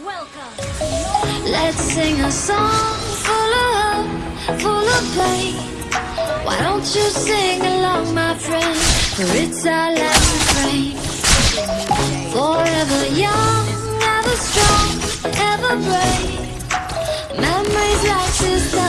Welcome. Let's sing a song full of hope, full of play. Why don't you sing along, my friend? For it's our last refrain. Forever young, ever strong, ever brave. Memories like this.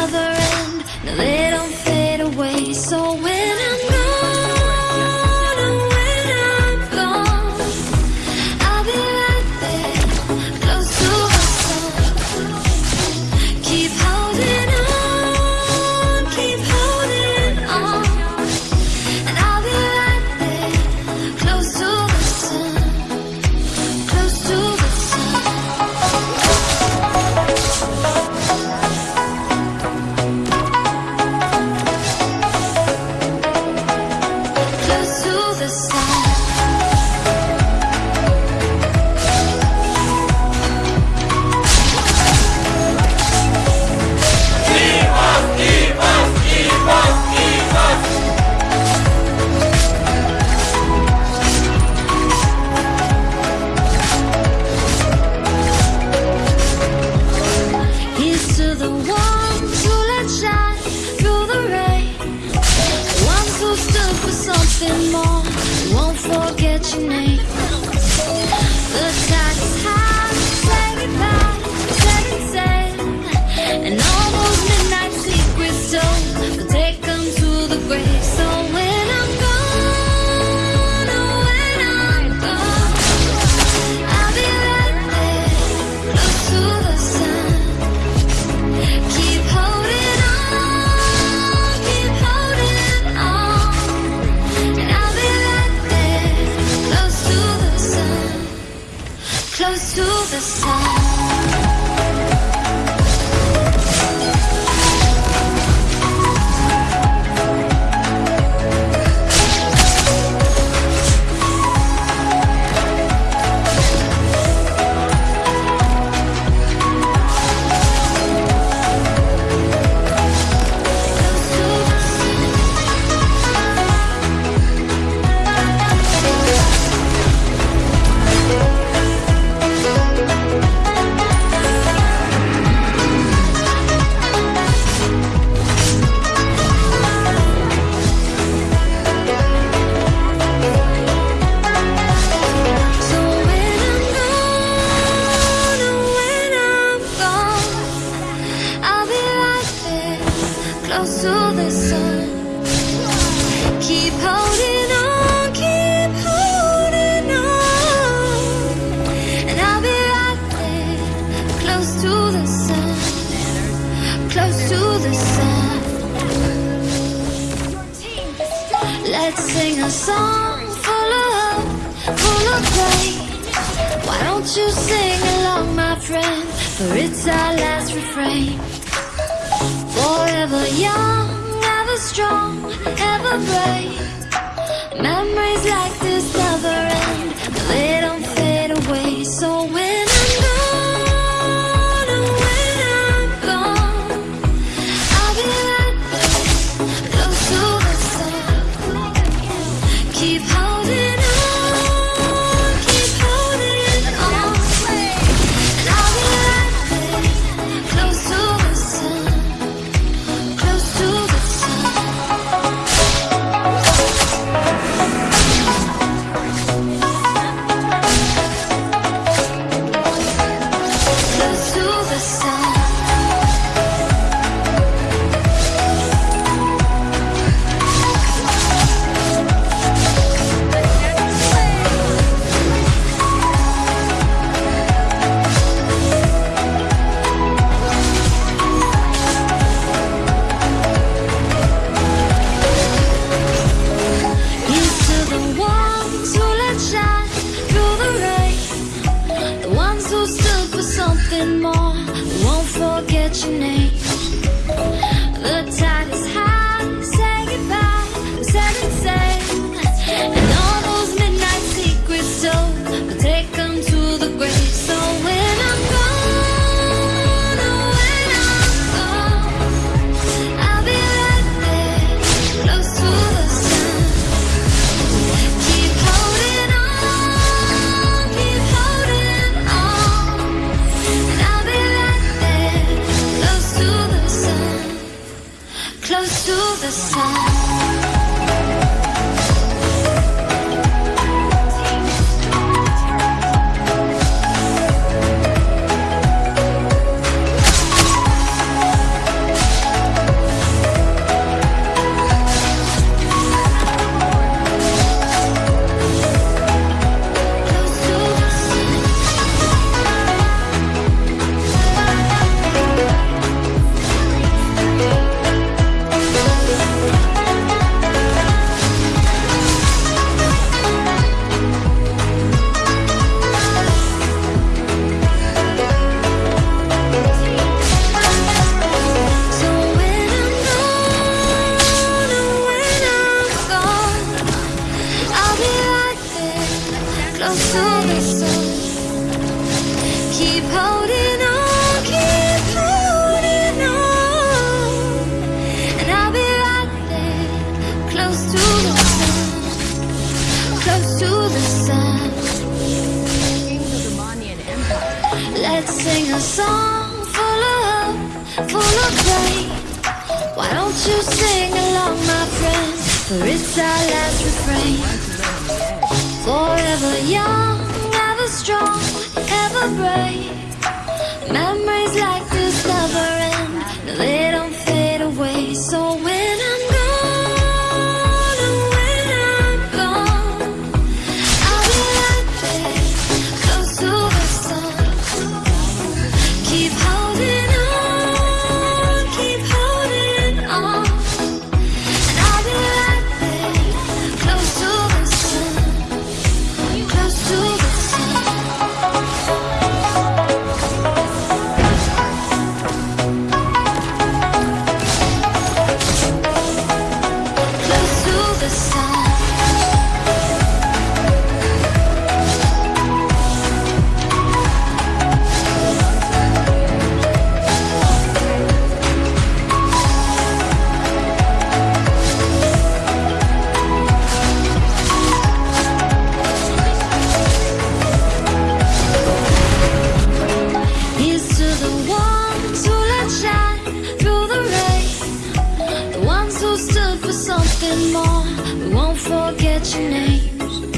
your name to the sun. Let's sing a song full of hope, full of play. Why don't you sing along, my friend? For it's our last refrain. Forever young, ever strong, ever brave. Memories like close to the sun, close to the sun. Let's sing a song full of hope, full of. Why don't you sing along, my friends? For it's our last refrain. Forever young, ever strong, ever brave. names.